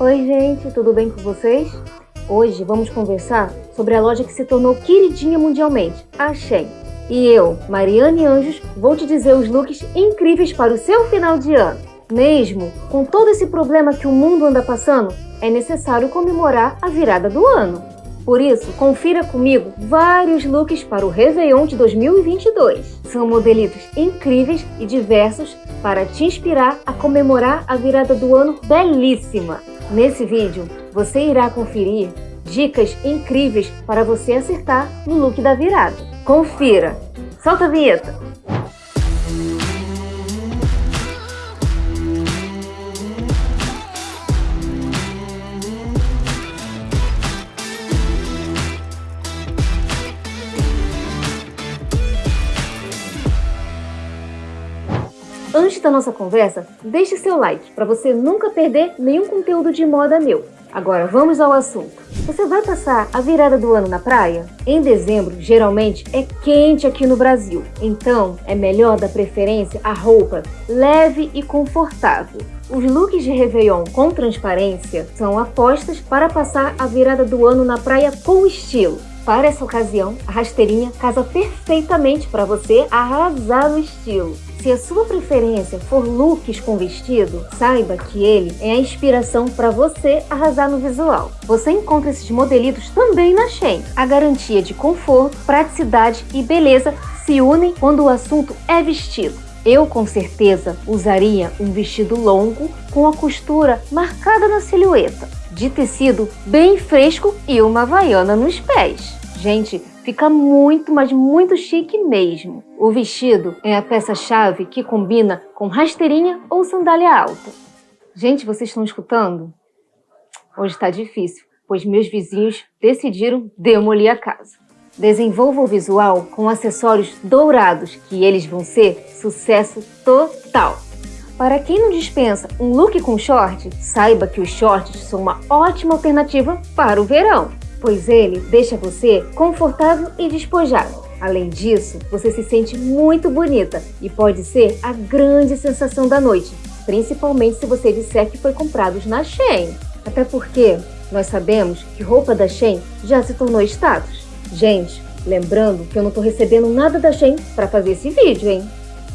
Oi gente, tudo bem com vocês? Hoje vamos conversar sobre a loja que se tornou queridinha mundialmente, a Shein. E eu, Mariane Anjos, vou te dizer os looks incríveis para o seu final de ano. Mesmo com todo esse problema que o mundo anda passando, é necessário comemorar a virada do ano. Por isso, confira comigo vários looks para o Réveillon de 2022. São modelitos incríveis e diversos para te inspirar a comemorar a virada do ano belíssima. Nesse vídeo, você irá conferir dicas incríveis para você acertar no look da virada. Confira! Solta a vinheta! Antes da nossa conversa, deixe seu like para você nunca perder nenhum conteúdo de moda meu. Agora vamos ao assunto. Você vai passar a virada do ano na praia? Em dezembro, geralmente é quente aqui no Brasil, então é melhor dar preferência a roupa leve e confortável. Os looks de Réveillon com transparência são apostas para passar a virada do ano na praia com estilo. Para essa ocasião, a rasteirinha casa perfeitamente para você arrasar no estilo. Se a sua preferência for looks com vestido, saiba que ele é a inspiração para você arrasar no visual. Você encontra esses modelitos também na Shein. A garantia de conforto, praticidade e beleza se unem quando o assunto é vestido. Eu, com certeza, usaria um vestido longo com a costura marcada na silhueta, de tecido bem fresco e uma havaiana nos pés. Gente, fica muito, mas muito chique mesmo. O vestido é a peça-chave que combina com rasteirinha ou sandália alta. Gente, vocês estão escutando? Hoje está difícil, pois meus vizinhos decidiram demolir a casa. Desenvolva o visual com acessórios dourados, que eles vão ser sucesso total. Para quem não dispensa um look com short, saiba que os shorts são uma ótima alternativa para o verão pois ele deixa você confortável e despojado. Além disso, você se sente muito bonita e pode ser a grande sensação da noite, principalmente se você disser que foi comprado na Shein. Até porque nós sabemos que roupa da Shein já se tornou status. Gente, lembrando que eu não estou recebendo nada da Shein para fazer esse vídeo, hein?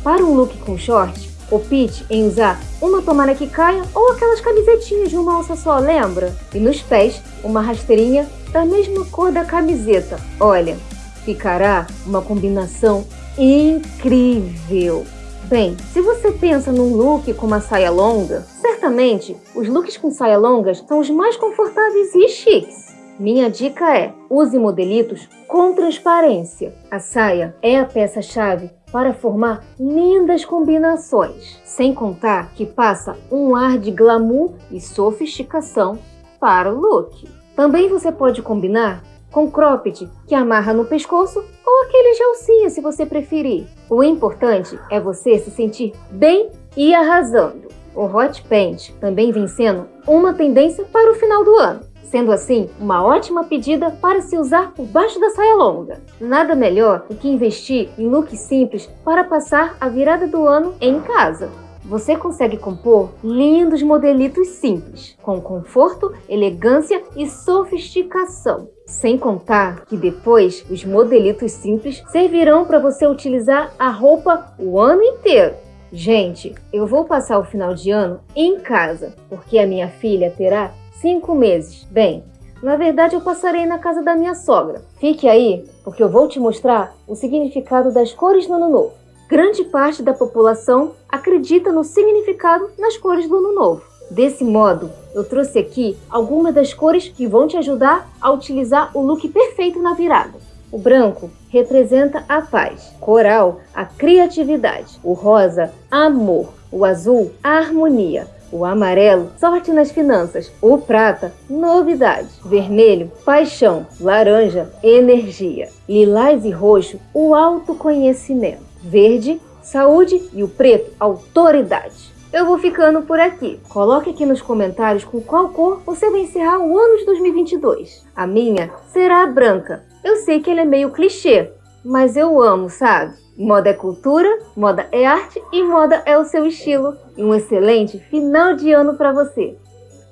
Para um look com short, opte em usar uma tomara que caia ou aquelas camisetinhas de uma alça só, lembra? E nos pés, uma rasteirinha da mesma cor da camiseta. Olha, ficará uma combinação incrível. Bem, se você pensa num look com uma saia longa, certamente os looks com saia longas são os mais confortáveis e chiques. Minha dica é, use modelitos com transparência. A saia é a peça-chave para formar lindas combinações, sem contar que passa um ar de glamour e sofisticação para o look. Também você pode combinar com cropped, que amarra no pescoço, ou aquele de se você preferir. O importante é você se sentir bem e arrasando. O hot pant também vem sendo uma tendência para o final do ano, sendo assim uma ótima pedida para se usar por baixo da saia longa. Nada melhor do que investir em looks simples para passar a virada do ano em casa você consegue compor lindos modelitos simples, com conforto, elegância e sofisticação. Sem contar que depois os modelitos simples servirão para você utilizar a roupa o ano inteiro. Gente, eu vou passar o final de ano em casa, porque a minha filha terá cinco meses. Bem, na verdade eu passarei na casa da minha sogra. Fique aí, porque eu vou te mostrar o significado das cores no ano novo. Grande parte da população acredita no significado nas cores do Ano Novo. Desse modo, eu trouxe aqui algumas das cores que vão te ajudar a utilizar o look perfeito na virada. O branco representa a paz, coral, a criatividade, o rosa, amor, o azul, a harmonia, o amarelo, sorte nas finanças, o prata, novidade, vermelho, paixão, laranja, energia, lilás e roxo, o autoconhecimento verde, saúde e o preto, autoridade. Eu vou ficando por aqui. Coloque aqui nos comentários com qual cor você vai encerrar o ano de 2022. A minha será a branca. Eu sei que ele é meio clichê, mas eu amo, sabe? Moda é cultura, moda é arte e moda é o seu estilo. Um excelente final de ano para você.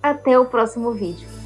Até o próximo vídeo.